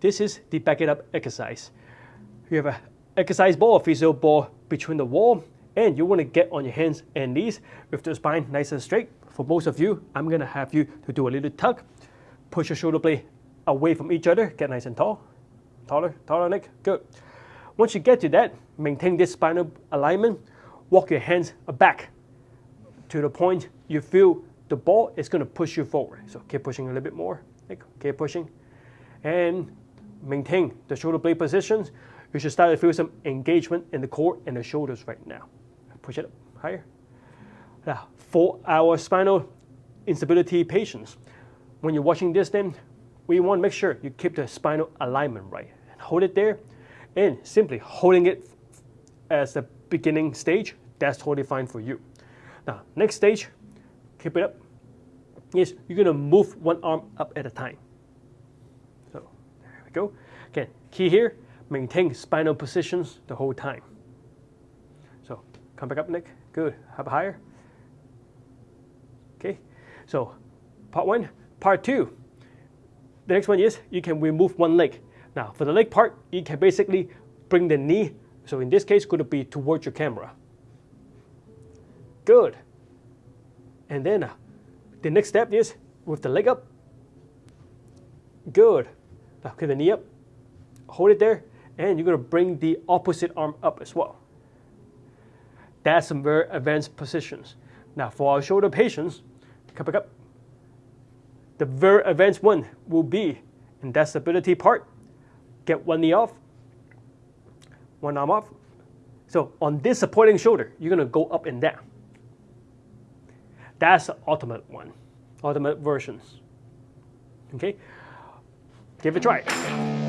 this is the back it up exercise. You have an exercise ball, a physio ball between the wall, and you want to get on your hands and knees with the spine nice and straight. For most of you, I'm going to have you to do a little tug, push your shoulder blade away from each other, get nice and tall, taller, taller neck, good. Once you get to that, maintain this spinal alignment, walk your hands back to the point you feel the ball is going to push you forward. So keep pushing a little bit more, keep pushing, and maintain the shoulder blade positions. You should start to feel some engagement in the core and the shoulders right now. Push it up higher. Now, for our spinal instability patients, when you're watching this then, we want to make sure you keep the spinal alignment right. Hold it there, and simply holding it as the beginning stage, that's totally fine for you. Now, next stage, keep it up. Yes, you're gonna move one arm up at a time. Go. Again, key here, maintain spinal positions the whole time. So, come back up, Nick. Good. Up higher. Okay. So, part one. Part two. The next one is you can remove one leg. Now, for the leg part, you can basically bring the knee, so in this case, could be towards your camera. Good. And then uh, the next step is with the leg up. Good. Okay, the knee up. Hold it there, and you're to bring the opposite arm up as well. That's some very advanced positions. Now, for our shoulder patients, come back up. The very advanced one will be in that stability part. Get one knee off, one arm off. So on this supporting shoulder, you're going to go up and down. That's the ultimate one, ultimate versions. Okay, give it a try.